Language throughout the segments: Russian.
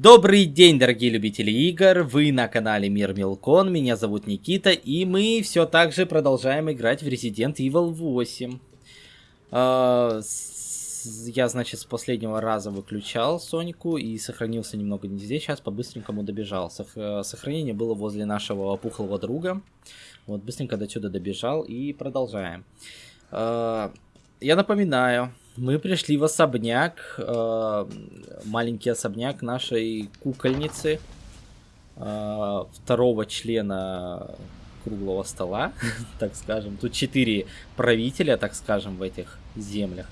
Добрый день, дорогие любители игр, вы на канале Мир Милкон, меня зовут Никита, и мы все так же продолжаем играть в Resident Evil 8. А, я, значит, с последнего раза выключал Сонику и сохранился немного не здесь, сейчас по-быстренькому добежал. Сохранение было возле нашего опухлого друга, вот, быстренько до сюда добежал и продолжаем. А, я напоминаю, мы пришли в особняк, э, маленький особняк нашей кукольницы, э, второго члена круглого стола, так скажем. Тут четыре правителя, так скажем, в этих землях.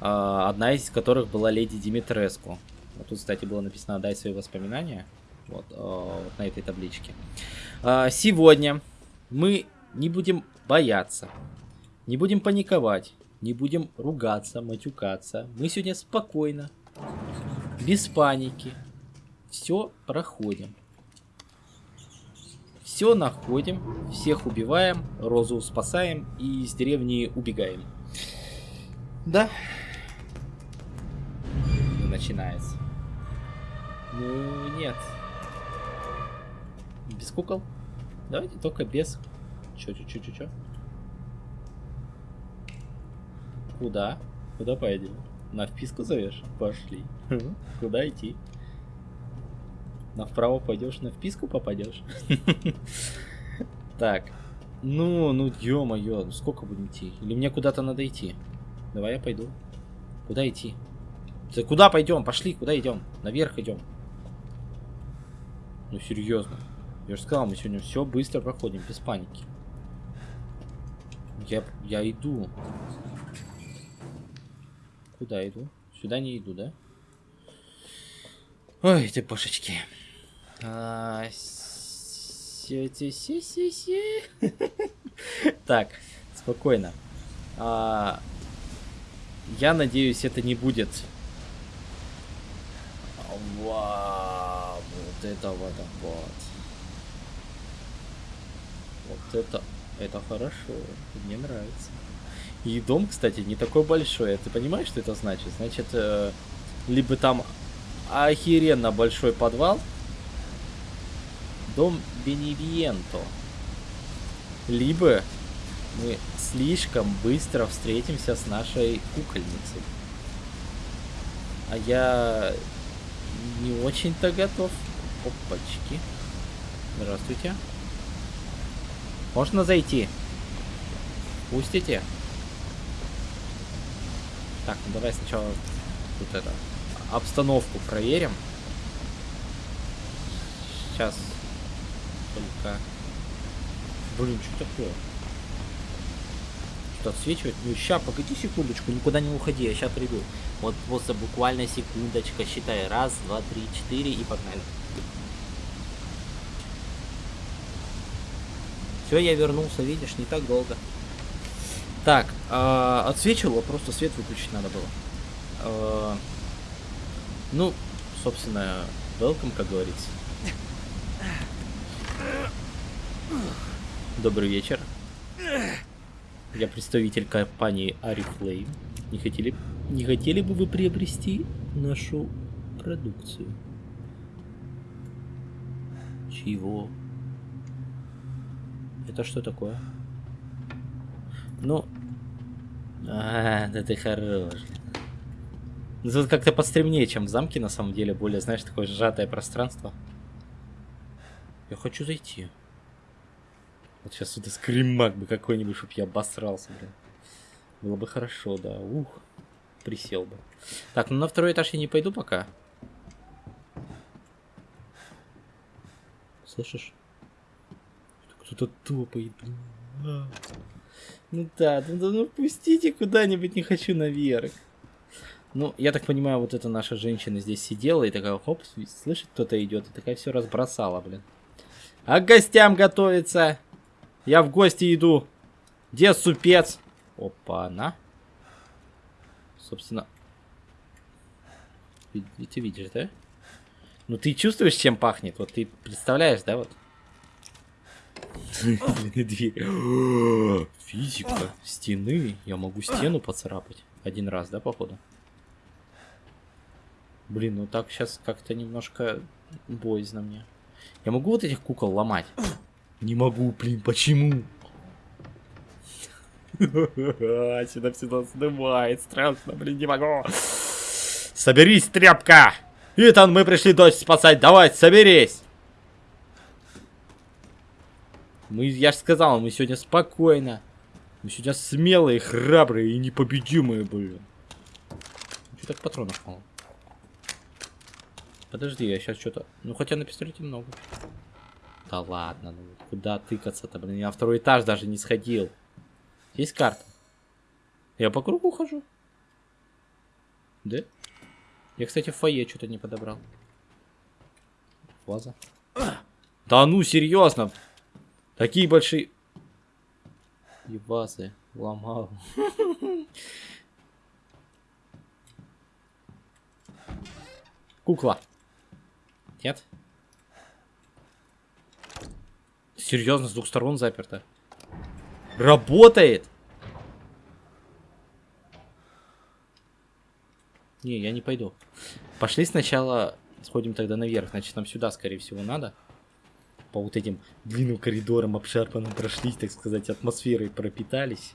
Э, одна из которых была леди Димитреску. Вот тут, кстати, было написано «Дай свои воспоминания». Вот, э, вот на этой табличке. Э, сегодня мы не будем бояться, не будем паниковать не будем ругаться, матюкаться. Мы сегодня спокойно, без паники, все проходим. Все находим, всех убиваем, Розу спасаем и из деревни убегаем. Да. Начинается. Ну, нет. Без кукол? Давайте только без. Чё, чё, чё, чё, чё? Куда? Куда пойдем? На вписку зовешь? Пошли. Куда идти? Направо пойдешь, на вписку попадешь. Так. Ну, ну, ё-моё, ну сколько будем идти? Или мне куда-то надо идти? Давай я пойду. Куда идти? Ты куда пойдем? Пошли, куда идем? Наверх идем. Ну серьезно. Я же сказал, мы сегодня все быстро проходим, без паники. Я, я иду. Куда иду? Сюда не иду, да? Ой, ты божечки. А, так, спокойно. А, я надеюсь, это не будет. Вау, вот это вот вот. Вот это, это хорошо, мне нравится. И дом, кстати, не такой большой. Ты понимаешь, что это значит? Значит, э, либо там охеренно большой подвал. Дом Беневиенто. Либо мы слишком быстро встретимся с нашей кукольницей. А я не очень-то готов. Опачки. Здравствуйте. Можно зайти? Пустите? Так, ну давай сначала тут это обстановку проверим. Сейчас только... Блин, что такое? Что отсвечивает? Ну ща, погоди секундочку, никуда не уходи, я сейчас приду. Вот просто буквально секундочка, считай. Раз, два, три, четыре и погнали. Все, я вернулся, видишь, не так долго. Так, э, отсвечивало, просто свет выключить надо было. Э, ну, собственно, welcome, как говорится. Добрый вечер. Я представитель компании Арифлейм. Не хотели, не хотели бы вы приобрести нашу продукцию? Чего? Это что такое? Ну... А, да ты хорош. Ну, тут как-то постремнее, чем в замке, на самом деле. Более, знаешь, такое сжатое пространство. Я хочу зайти. Вот сейчас сюда скримак бы какой-нибудь, чтоб я обосрался, блин. Было бы хорошо, да. Ух, присел бы. Так, ну на второй этаж я не пойду пока. Слышишь? Кто-то топает, блин. Ну да, ну, ну пустите куда-нибудь, не хочу наверх. Ну, я так понимаю, вот эта наша женщина здесь сидела и такая, хоп, слышит, кто-то идет, и такая все разбросала, блин. А к гостям готовится. Я в гости иду. Где супец? Опа, на. Собственно. Ты видишь, да? Ну ты чувствуешь, чем пахнет? Вот ты представляешь, да, вот? Физика. Стены. Я могу стену поцарапать. Один раз, да, походу? Блин, ну так сейчас как-то немножко боязно мне. Я могу вот этих кукол ломать? Не могу, блин, почему? Сюда всегда снимает, страшно, блин, не могу. Соберись, тряпка! Итан, мы пришли дочь спасать, давай, соберись! Мы, я же сказал, мы сегодня спокойно. Мы сегодня смелые, храбрые и непобедимые, блин. Что так патронов мало? Подожди, я сейчас что-то... Ну, хотя на пистолете много. Да ладно, ну куда тыкаться-то, блин? Я на второй этаж даже не сходил. Есть карта? Я по кругу хожу. Да? Я, кстати, в фойе что-то не подобрал. Ваза. Да ну, серьезно. Такие большие... Вазы ломал. Кукла. Нет? Серьезно, с двух сторон заперто. Работает! Не, я не пойду. Пошли сначала сходим тогда наверх. Значит, нам сюда, скорее всего, надо. По вот этим длинным коридорам обшарпанным прошлись, так сказать, атмосферой пропитались.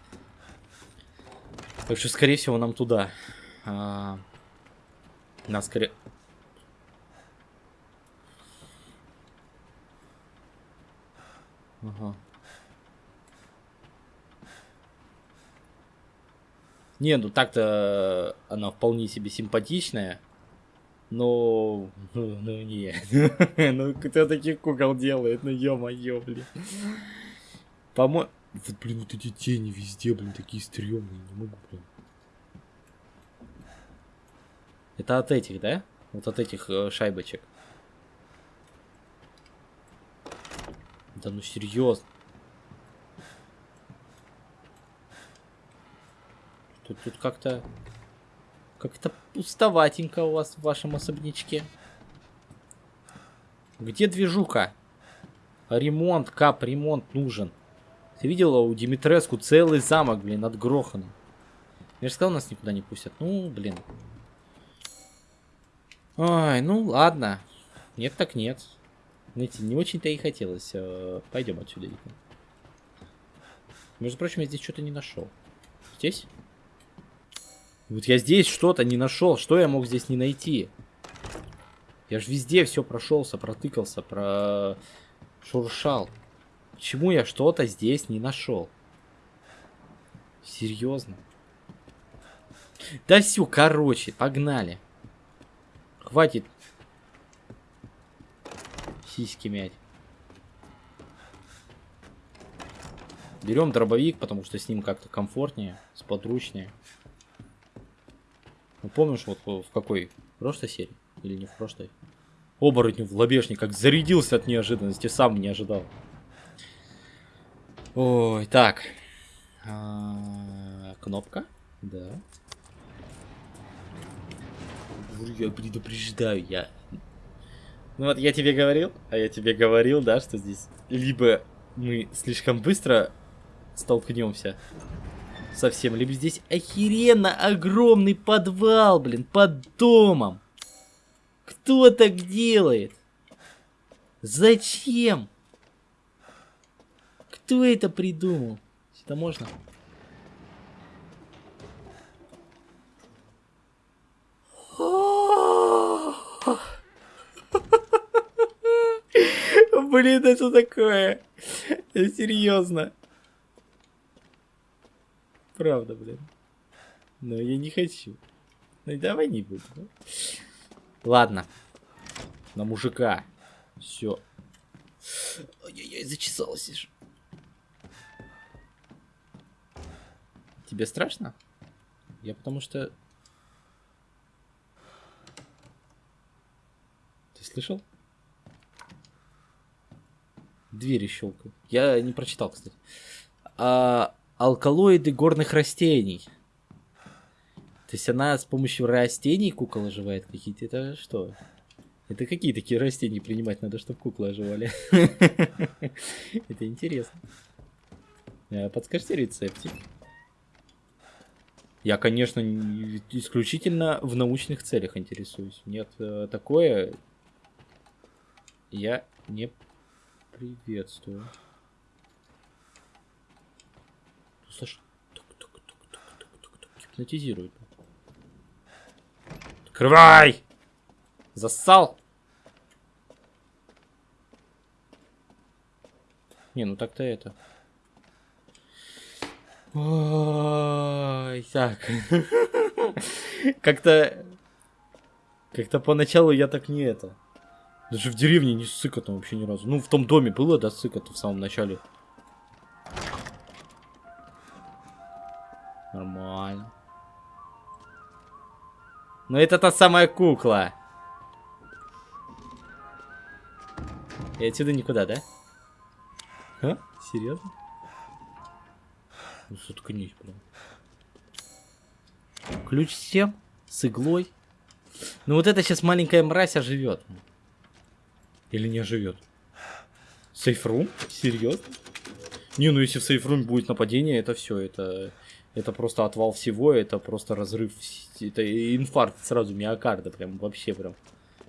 Так что, скорее всего, нам туда. А... Нас скорее... Ага. Не, ну так-то она вполне себе симпатичная. Но... Ну, ну не. ну кто таких кукол делает? Ну ё-моё, блин. По-моему... Вот, блин, вот эти тени везде, блин, такие стрёмные. Не могу, блин. Это от этих, да? Вот от этих э, шайбочек. Да ну серьезно. Тут, тут как-то... Как-то пустоватенько у вас в вашем особнячке. Где движуха? Ремонт, кап, ремонт нужен. Ты видела у Димитреску целый замок, блин, над Гроханом. Я же сказал, нас никуда не пустят. Ну, блин. Ой, ну ладно. Нет так нет. Знаете, не очень-то и хотелось. Э, Пойдем отсюда. Между прочим, я здесь что-то не нашел. Здесь? Вот я здесь что-то не нашел. Что я мог здесь не найти? Я же везде все прошелся, протыкался, про шуршал. Почему я что-то здесь не нашел? Серьезно? Да все, короче, погнали. Хватит сиськи мять. Берем дробовик, потому что с ним как-то комфортнее, сподручнее. Ну, помнишь, вот в какой? В прошлой серии? Или не в прошлой? Оборотню в лобешник, как зарядился от неожиданности, сам не ожидал. Ой, так. А, кнопка? Да. Я предупреждаю, я ну вот я тебе говорил, а я тебе говорил, да, что здесь либо мы слишком быстро столкнемся совсем, либо здесь охеренно огромный подвал, блин, под домом. Кто так делает? Зачем? Кто это придумал? Это можно? Блин, это такое? Серьезно. Правда, блин. Но я не хочу. Ну давай не буду. Да? Ладно. На мужика. Все. Ой-ой-ой, зачесался же. Тебе страшно? Я потому что... Ты слышал? Двери щелкают. Я не прочитал, кстати. А, алкалоиды горных растений. То есть она с помощью растений кукол оживает какие-то. Это что? Это какие такие растения принимать надо, чтобы куклы оживали? Это интересно. А, подскажите рецептик. Я, конечно, исключительно в научных целях интересуюсь. Нет, э, такое я не приветствую. Слушай, гипнотизирует. Открывай! Зассал! Не, ну так-то это. Ой, так. Как-то... Как-то поначалу я так не это. Даже в деревне не ссыка там вообще ни разу. Ну, в том доме было, да, ссыка-то в самом начале. Нормально. Но это та самая кукла. И отсюда никуда, да? А? Серьезно? Ну, заткнись, блин. Ключ всем? С иглой? Ну вот это сейчас маленькая мразь оживет. Или не оживет? Сейфрум? Серьезно? Не, ну если в сейфруме будет нападение, это все, это, это просто отвал всего, это просто разрыв, это инфаркт сразу миокарда, прям вообще прям,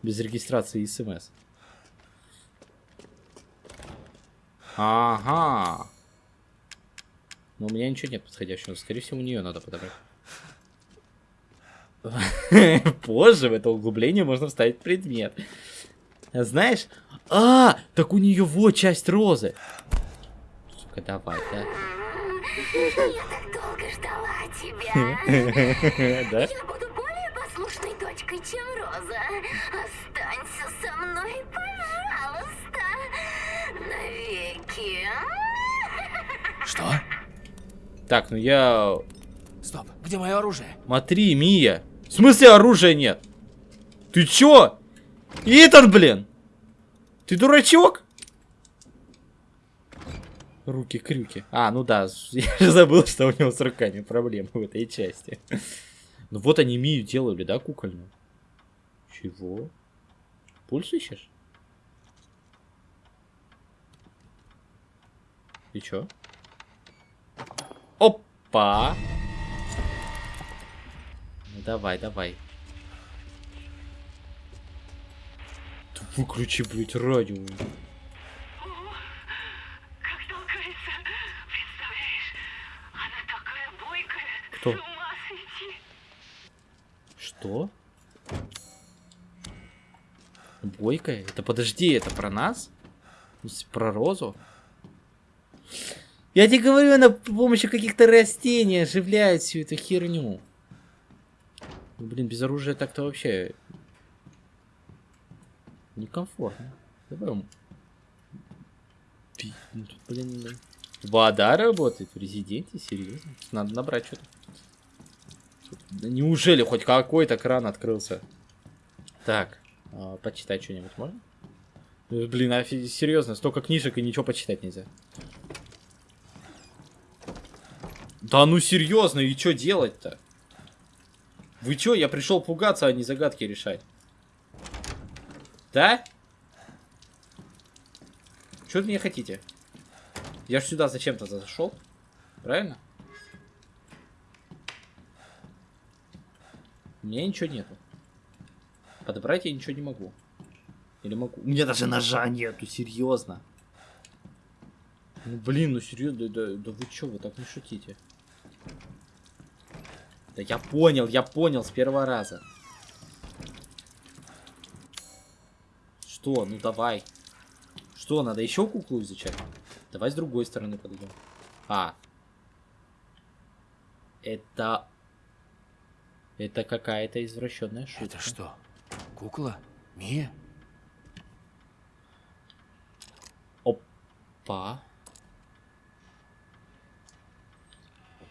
без регистрации и смс. Ага. Но у меня ничего нет подходящего. Скорее всего, у нее надо подобрать. Позже в это углубление можно вставить предмет. Знаешь? А, так у нее вот часть розы. Сука, давай, да. Ждала тебя. Да? Я буду более послушной дочкой, чем Роза. Останься со мной, пожалуйста. Навеки. Что? Так, ну я... Стоп, где мое оружие? Смотри, Мия. В смысле оружия нет? Ты чё? Итан, блин! Ты дурачок? Руки-крюки. А, ну да, я же забыл, что у него с руками проблемы в этой части. Ну вот они Мию делали, да, кукольную? Чего? Пульс ищешь? И чё? Опа! Ну давай, давай. Выключи, блядь, радио. Что? Бойкая? Это подожди, это про нас? Про Розу? Я тебе говорю, она с помощью каких-то растений оживляет всю эту херню. Ну, блин, без оружия так-то вообще некомфортно. Давай ну блин, блин. вода работает в резиденте, серьезно? Надо набрать что-то. Неужели хоть какой-то кран открылся? Так, а, почитать что-нибудь можно? Э, Блин, а серьезно, столько книжек и ничего почитать нельзя. Да ну серьезно, и что делать-то? Вы чё, я пришел пугаться, а не загадки решать. Да? Что от меня хотите? Я ж сюда зачем-то зашел. Правильно? У меня ничего нету. Подобрать я ничего не могу. Или могу? У меня даже ножа нету, серьезно. Ну блин, ну серьезно, да, да, да вы чё, вы так не шутите. Да я понял, я понял с первого раза. Что? Ну давай. Что, надо еще куклу изучать? Давай с другой стороны подойдем. А. Это... Это какая-то извращенная шутка. Это что? Кукла? Мия? Па.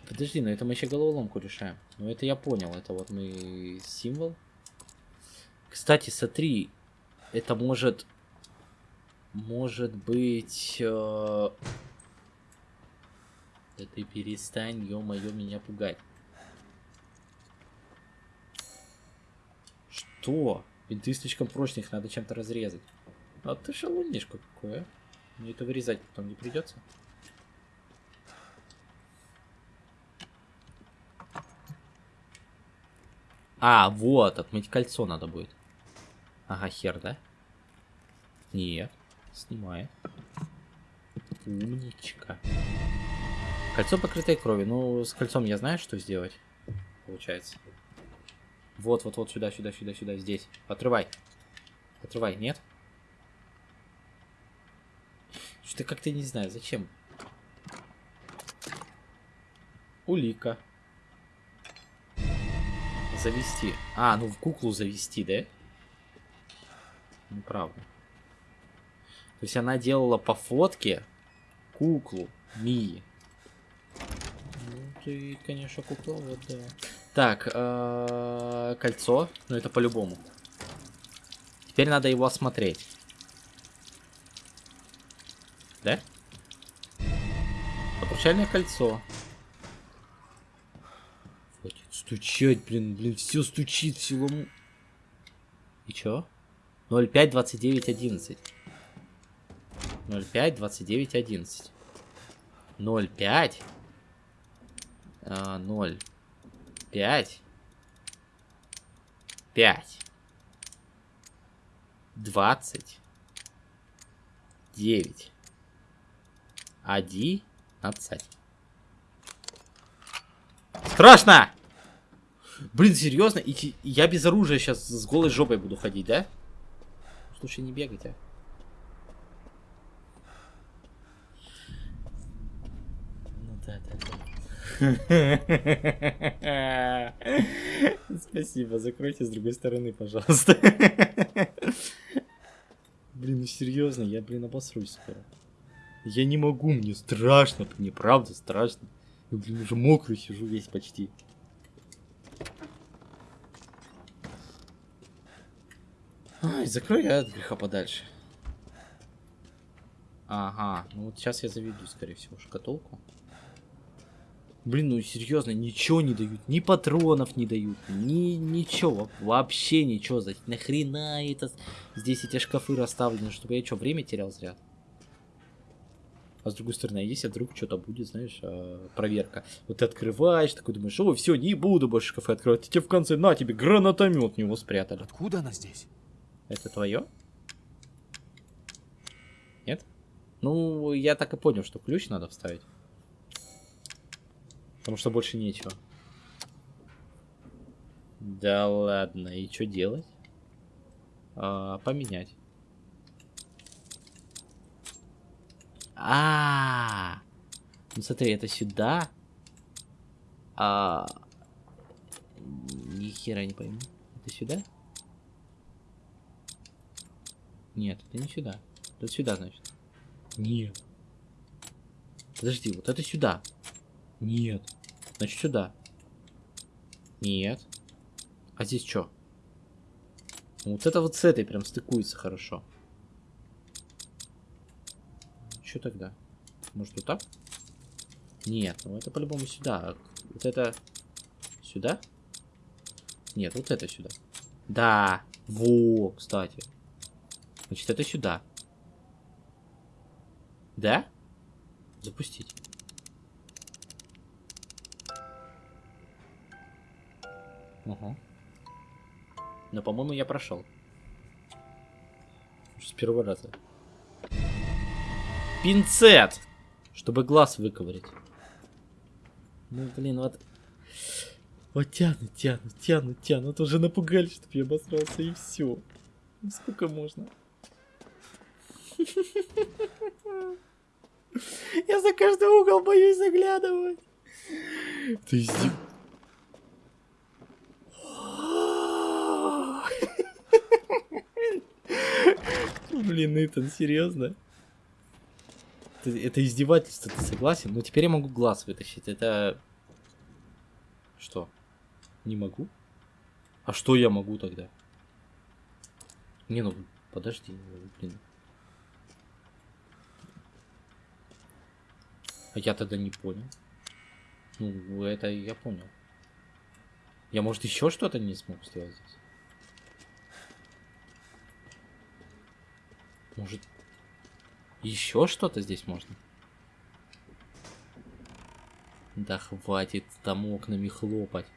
Подожди, но это мы еще головоломку решаем. Ну это я понял, это вот мы символ. Кстати, смотри, это может... Может быть... э, Да ты перестань, ё-моё, меня пугать. Что? Бинты слишком прочные, их надо чем-то разрезать. А ты шалунишка какой, а? Мне это вырезать потом не придется. А, вот, отмыть кольцо надо будет. Ага, хер, да? Нет, снимает. Умничка. Кольцо покрытое кровью. Ну, с кольцом я знаю, что сделать. Получается. Вот, вот, вот, сюда, сюда, сюда, сюда, здесь. Отрывай. Отрывай, нет? Что-то как-то не знаю, зачем. Улика. Завести. А, ну в куклу завести, да? Ну, правда. То есть она делала по фотке куклу Мии. Ну, ты, конечно, кукла, вот, да. Так, э, кольцо. Ну, это по-любому. Теперь надо его осмотреть. Да? Обручальное кольцо. Хватит стучать, блин, блин, все стучит, все лому. И чё? 05, 29, 11. 05, 29, 11. 05. А, 0. 5. 5. 20. 9. 11. Страшно! Блин, серьезно? И я без оружия сейчас с голой жопой буду ходить, да? Слушай, не бегайте. Ну да, да, да. Спасибо, закройте с другой стороны, пожалуйста. Блин, ну серьезно, я, блин, обосрусь скоро. Я не могу, мне страшно, мне правда страшно. Я, блин, уже мокрый сижу весь почти. Ай, закрой я от греха подальше. Ага, ну вот сейчас я заведу, скорее всего, шкатулку. Блин, ну серьезно, ничего не дают, ни патронов не дают, ни ничего, вообще ничего. Нахрена это здесь эти шкафы расставлены, чтобы я что, время терял зря? А с другой стороны, а если вдруг что-то будет, знаешь, а, проверка. Вот ты открываешь, такой думаешь, ой, все, не буду больше шкафы открывать. И тебе в конце, на тебе, гранатомет него спрятали. Откуда она здесь? Это твое? Нет? Ну, я так и понял, что ключ надо вставить. Потому что больше нечего. Да ладно, и что делать? А, поменять. А, -а, а, ну смотри, это сюда. А, ни хера не пойму. Это сюда? Нет, это не сюда. Это сюда, значит. Нет. Подожди, вот это сюда. Нет. Значит, сюда. Нет. А здесь что? Вот это вот с этой прям стыкуется хорошо. Что тогда? Может, вот так? Нет, ну это по-любому сюда. Вот это... Сюда? Нет, вот это сюда. Да. Во, кстати. Значит, это сюда. Да? Запустить. Угу. Но, по-моему, я прошел. С первого раза. Пинцет! Чтобы глаз выковырять. Ну, блин, вот... Вот тянут, тянут, тянут, тянут. Уже напугали, чтобы я обосрался, и все. Ну, сколько можно? Я за каждый угол боюсь заглядывать. Ты издев... Блин, Итан, серьезно? Это, это издевательство, ты согласен? Ну теперь я могу глаз вытащить. Это... Что? Не могу? А что я могу тогда? Не, ну подожди, блин. А я тогда не понял. Ну, это я понял. Я, может, еще что-то не смог сделать здесь? Может, еще что-то здесь можно? Да хватит там окнами хлопать.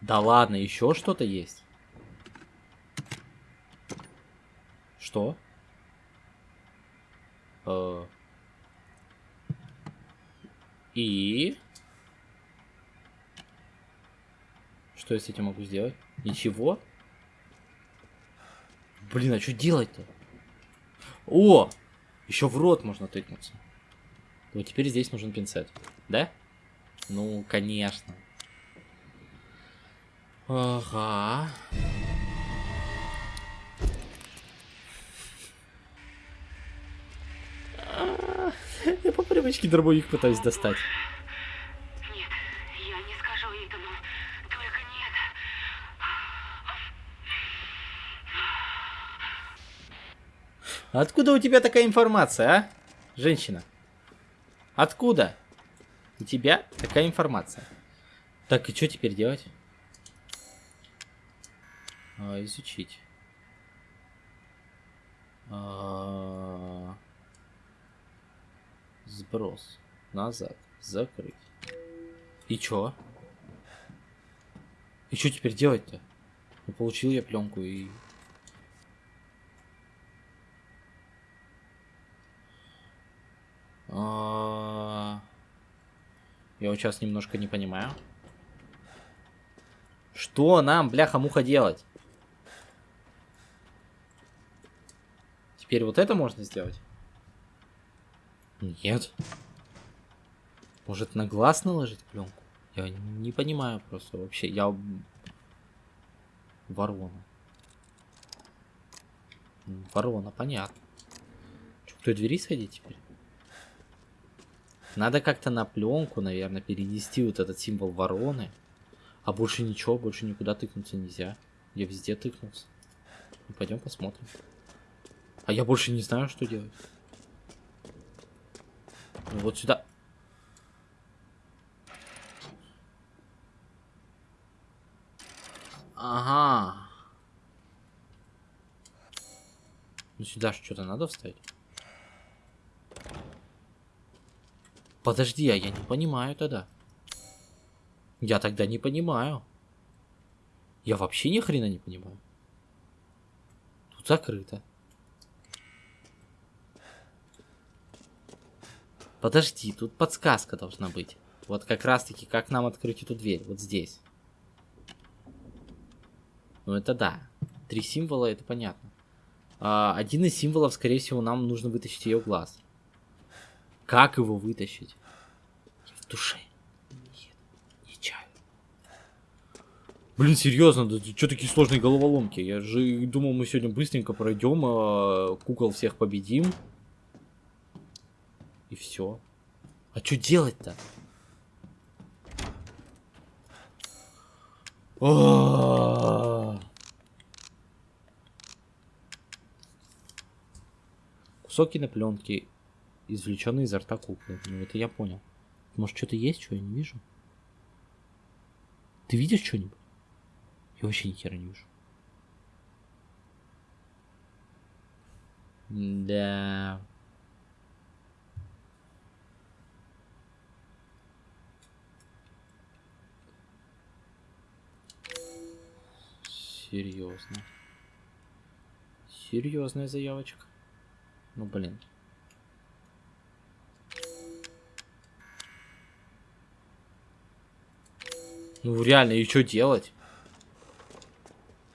Да ладно, еще что-то есть. Что? Э. И... Что я с этим могу сделать? Ничего? Блин, а что делать-то? О! Еще в рот можно тыкнуться. Вот теперь здесь нужен пинцет. Да? Ну, конечно. Ага. Я по привычке дробовик пытаюсь достать. Нет, я не скажу Итану. Только нет. Откуда у тебя такая информация, а? Женщина. Откуда? У тебя такая информация. Так, и что теперь делать? А, изучить. А, Сброс. Назад. Закрыть. И чё? И что теперь делать-то? Ну, получил я пленку и... Я вот сейчас немножко не понимаю. Что нам, бляха-муха, делать? Теперь вот это можно сделать? Нет. Может на глаз наложить пленку? Я не понимаю просто вообще. Я ворона. Ворона, понятно. Что, к той двери сходить теперь? Надо как-то на пленку, наверное, перенести вот этот символ вороны. А больше ничего, больше никуда тыкнуться нельзя. Я везде тыкнулся. Ну, пойдем посмотрим. А я больше не знаю, что делать. Ну, вот сюда. Ага. Ну сюда что-то надо вставить. Подожди, а я не понимаю тогда. Я тогда не понимаю. Я вообще ни хрена не понимаю. Тут закрыто. Подожди, тут подсказка должна быть. Вот как раз таки, как нам открыть эту дверь. Вот здесь. Ну это да. Три символа, это понятно. А, один из символов, скорее всего, нам нужно вытащить ее глаз. Как его вытащить? Я в душе. Нет, не чаю. Блин, серьезно, да что такие сложные головоломки? Я же думал, мы сегодня быстренько пройдем, а, кукол всех победим. И все. А что делать-то? Кусок кинопленки, извлеченный изо рта куклы. Ну, это я понял. Может, что-то есть, что я не вижу? Ты видишь что-нибудь? Я вообще ни хера не вижу. Да. Серьезно. Серьезная заявочка. Ну блин. Ну реально, и что делать?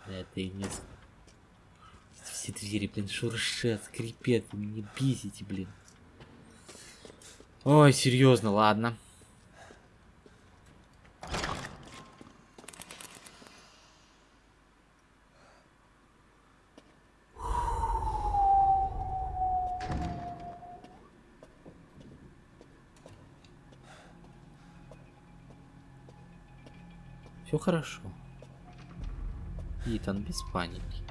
Это и не... Все двери, блин, шуршат, скрипят, меня бесите, блин. Ой, серьезно, ладно. Хорошо. Итан, без паники.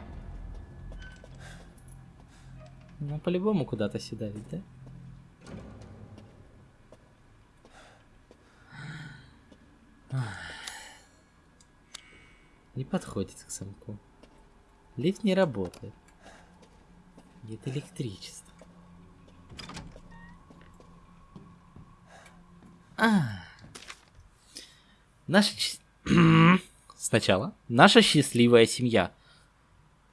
Ну, по-любому куда-то седает, да? Не подходит к самку. Лифт не работает. Нет электричества. А. Наша ч- сначала. Наша счастливая семья.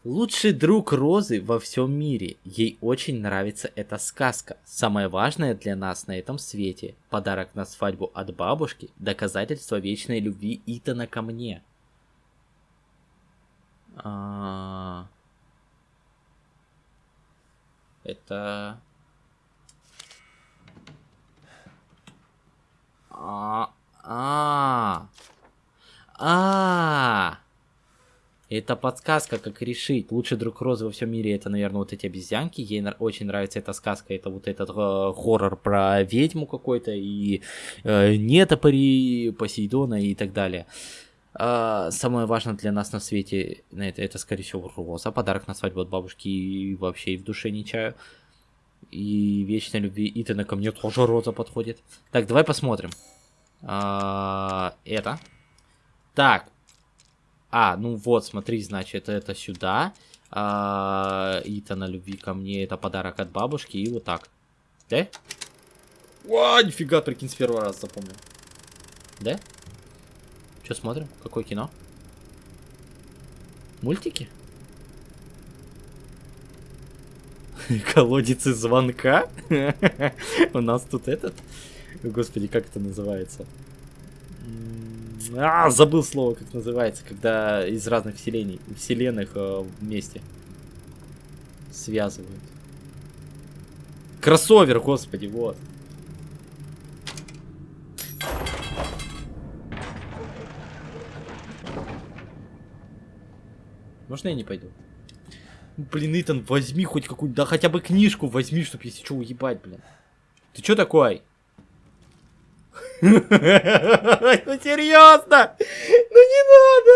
Лучший друг Розы во всем мире. Ей очень нравится эта сказка. Самое важное для нас на этом свете. Подарок на свадьбу от бабушки. Доказательство вечной любви Итана ко мне. А... Это... А, а, а, это подсказка, как решить. Лучший друг Розы во всем мире это, наверное, вот эти обезьянки. Ей очень нравится эта сказка. Это вот этот э, хоррор про ведьму какой-то и э, нетопыри Посейдона и так далее. А, самое важное для нас на свете это, это, скорее всего, роза. Подарок на свадьбу от бабушки и вообще в душе не чаю. И вечной любви Итана ко мне тоже роза подходит. Так, давай посмотрим. А, это. Так. А, ну вот, смотри, значит, это сюда. А, Итана любви ко мне, это подарок от бабушки. И вот так. Да? О, нифига, прикинь, с первого раза запомнил. Да? Что смотрим? Какое кино? Мультики? Колодец из звонка? У нас тут этот? Господи, как это называется? А, забыл слово, как называется, когда из разных вселений, вселенных э, вместе связывают. Кроссовер, господи, вот. Можно я не пойду? Блин, Итан, возьми хоть какую-нибудь, да хотя бы книжку возьми, чтоб если что уебать, блин. Ты чё такой? Ну серьезно? Ну не надо!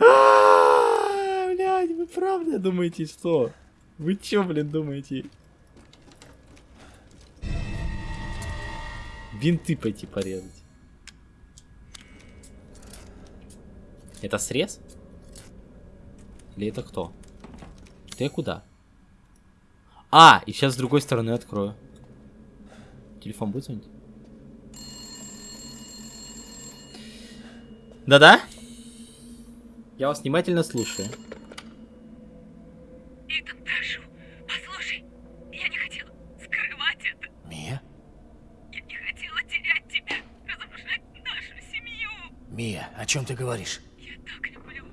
А, Блядь, вы правда думаете, что? Вы чё, блин, думаете? Винты пойти порезать. Это срез? Или это кто? Ты куда? А, и сейчас с другой стороны открою. Телефон будет звонить? Да-да? Я вас внимательно слушаю. Итан, прошу, послушай. Я не хотела скрывать это. Мия? Я не хотела терять тебя, разрушать нашу семью. Мия, о чем ты говоришь? Я так люблю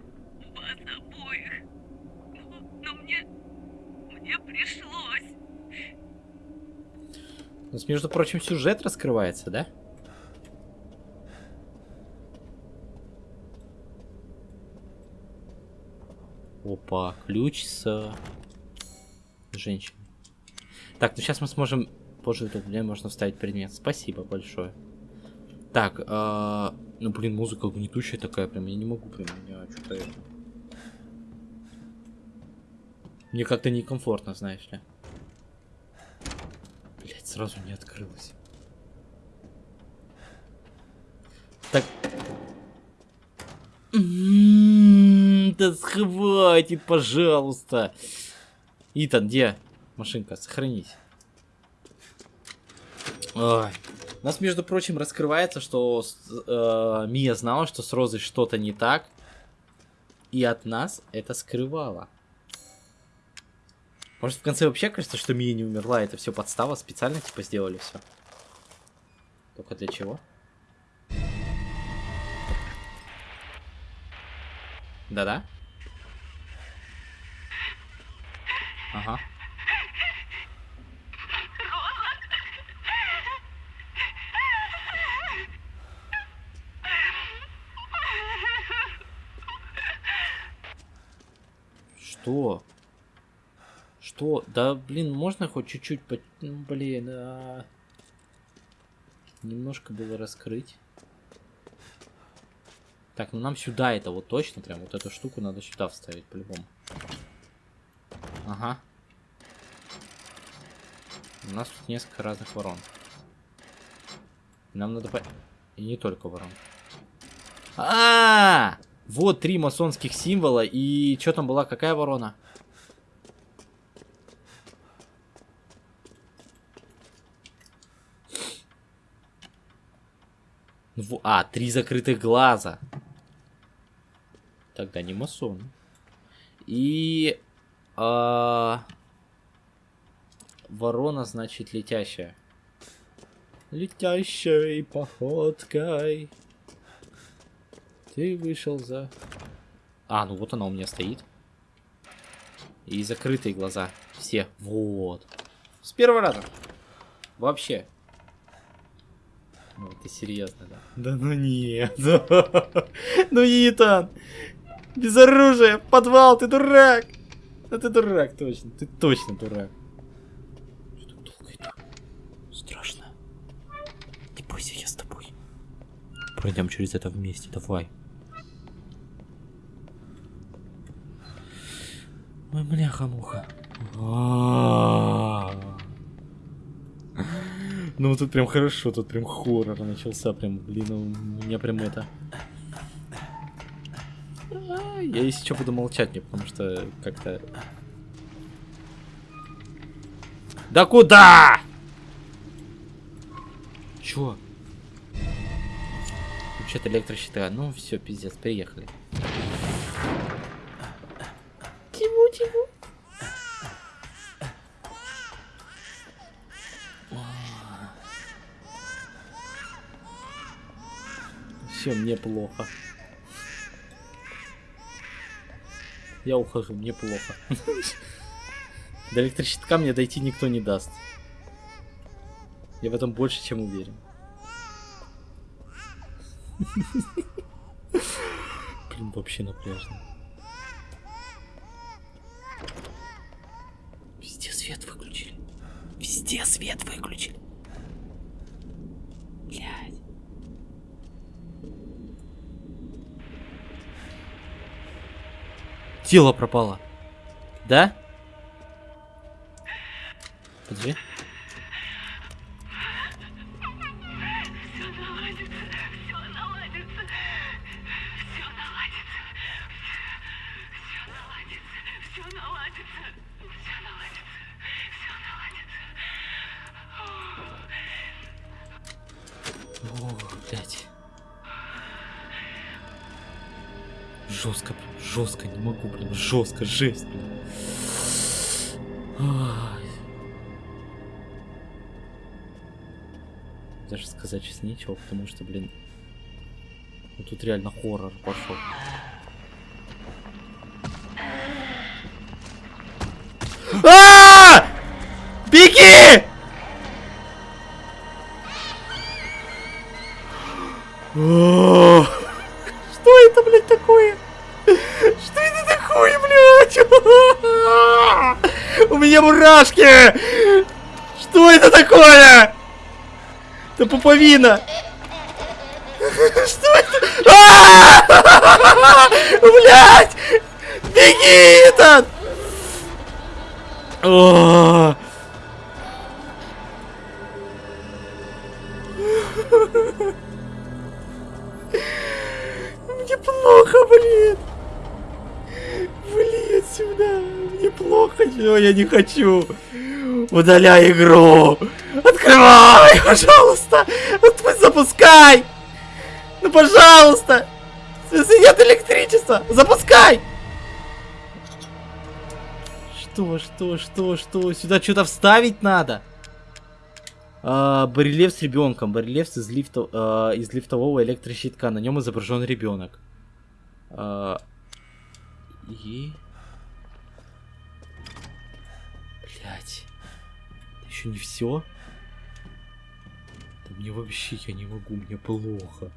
вас обоих. Но, но мне... Мне пришлось. У нас, между прочим, сюжет раскрывается, да? Опа, ключ с женщиной. Так, ну сейчас мы сможем... Позже это время можно вставить предмет. Спасибо большое. Так, а, ну блин, музыка гнетущая такая, прям я не могу прям, меня что-то. Мне как-то некомфортно, знаешь ли. Блять, сразу не открылось. Так. М, Да схватит, пожалуйста. Итан, где машинка? Сохранись. Ой. У нас, между прочим, раскрывается, что э, Мия знала, что с Розой что-то не так. И от нас это скрывала. Может, в конце вообще кажется, что Мия не умерла, это все подстава, специально типа сделали все. Только для чего? Да-да? Ага. Что? Что? Да, блин, можно хоть чуть-чуть, по... ну, блин, а... немножко было раскрыть. Так, ну нам сюда это вот точно, прям вот эту штуку надо сюда вставить по-любому. Ага. У нас тут несколько разных ворон. Нам надо по... И не только ворон. А, -а, а Вот три масонских символа. И что там была? Какая ворона? Во- А, три закрытых глаза. Тогда не масон. И... а, Ворона, значит, летящая. Летящей походкой. Ты вышел за... А, ну вот она у меня стоит. И закрытые глаза. Все. Вот. С первого раза. Вообще. Ну, ты серьезно, да? Да ну нет. Ну, Итан. Без оружия. Подвал, ты дурак. Да ты дурак, точно. Ты точно дурак. Что так долго иду? Страшно. Не бойся, я с тобой. Пройдем через это вместе, давай. Ой, бляха-муха. Ну, тут прям хорошо, тут прям хоррор начался, прям, блин, у меня прям это... Я если что буду молчать, мне, потому что как-то... Да куда? Чё? Вообще-то электрощита. Ну все, пиздец, приехали. Тиму, Тиму. Все, мне плохо. Я ухожу, мне плохо. До электрощитка мне дойти никто не даст. Я в этом больше, чем уверен. Блин, вообще напряжно. Везде свет выключили. Везде свет выключили. Блядь. Тело пропало. Да? Подожди. Жестко, жесть. Даже сказать сейчас нечего, потому что, блин, ну тут реально хоррор пошел. А! Мурашки! Что это такое? Это пуповина! Что это? А! Блядь! Беги, этот! Мне плохо, блин. Блин, сюда. Плохо. Чего я не хочу. Удаляй игру. Открывай, пожалуйста. Отпусти, Запускай. Ну, пожалуйста. Если нет электричества, запускай. Что, что, что, что? Сюда что-то вставить надо. А, барельеф с ребенком. Барельеф из, лифта, а, из лифтового электрощитка. На нем изображен ребенок. А, и... Еще не все. Да мне вообще я не могу, мне плохо.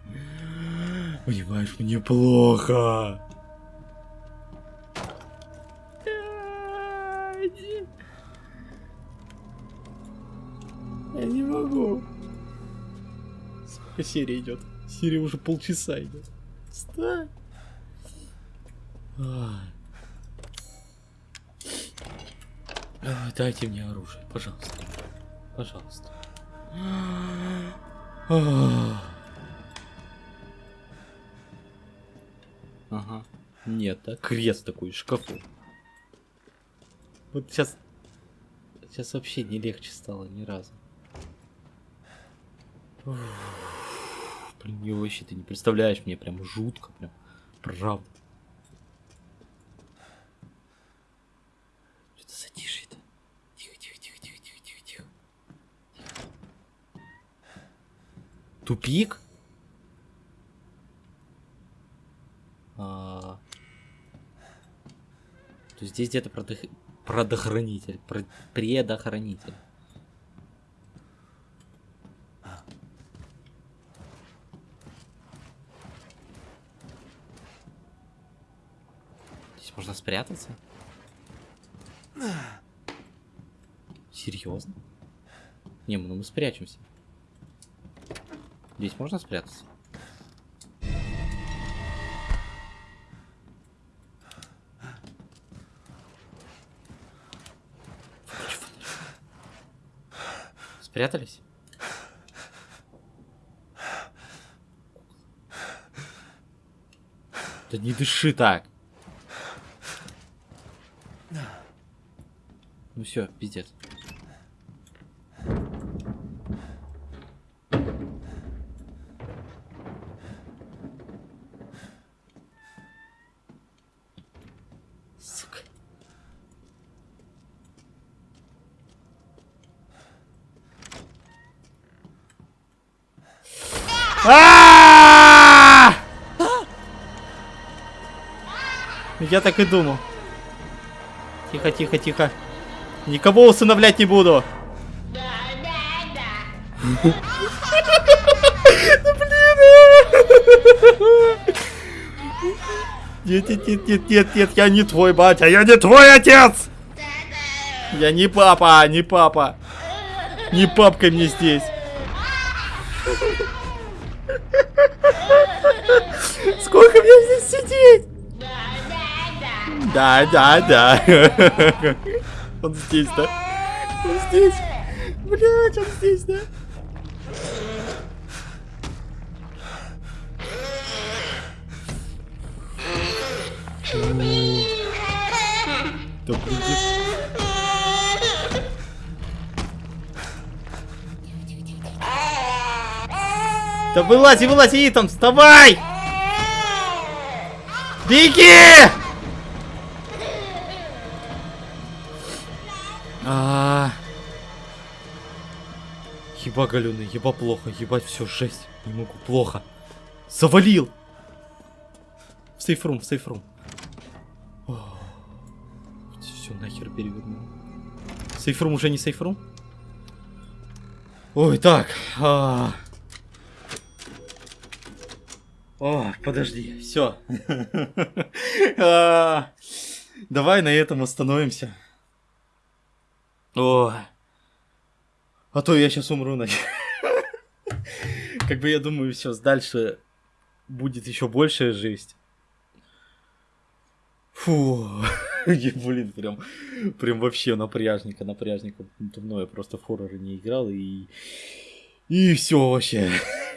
Понимаешь, мне плохо. Я не могу. Сколько серия идет? Серия уже полчаса идет. Встань. Ай. Ай, Дайте мне оружие, пожалуйста. Пожалуйста. Ах. Ага. Нет, да? Крест такой шкафу. Вот сейчас... Сейчас вообще не легче стало ни разу. Блин, мне вообще ты не представляешь, мне прям жутко, прям. Правда. Тупик? А... То есть здесь где-то продых... продохранитель. Про... Предохранитель. Здесь можно спрятаться? Серьезно? Не, ну мы спрячемся. Здесь можно спрятаться? Спрятались? Да не дыши так. Ну все, пиздец. Я так и думал. Тихо, тихо, тихо. Никого усыновлять не буду. Нет, нет, нет, нет, нет, нет, я не твой батя, я не твой отец! Я не папа, не папа. Не папка мне здесь. Сколько мне здесь сидеть? Да, да, да. Он здесь, да? Он здесь. Блять, он здесь, да? Да блин. Да вылази, вылази, Итан, вставай! Беги! Еба галюны, еба плохо, ебать все жесть. Не могу, плохо. Завалил! В сейфрум, в сейфрум. Все нахер перевернул. Сейфрум уже не сейфрум? Ой, так. А... О, подожди, все. Давай на этом остановимся. О, а то я сейчас умру, на. Как бы я думаю, сейчас дальше будет еще большая жесть. Фу, блин, прям, прям вообще напряжненько, напряжненько. Давно я просто в хорроры не играл и... И все вообще.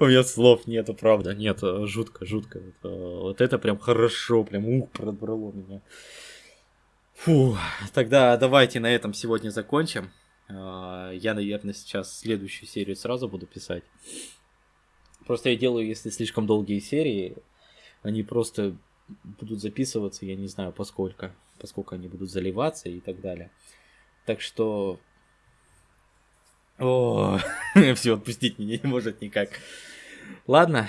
У меня слов нету, правда, нет, жутко, жутко. Вот это прям хорошо, прям ух, пробрало меня. Фу, тогда давайте на этом сегодня закончим. А, я, наверное, сейчас следующую серию сразу буду писать. Просто я делаю, если слишком долгие серии, они просто будут записываться, я не знаю, поскольку, поскольку они будут заливаться и так далее. Так что... О, все, отпустить меня не может никак. Ладно,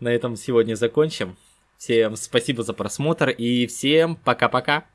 на этом сегодня закончим. Всем спасибо за просмотр и всем пока-пока.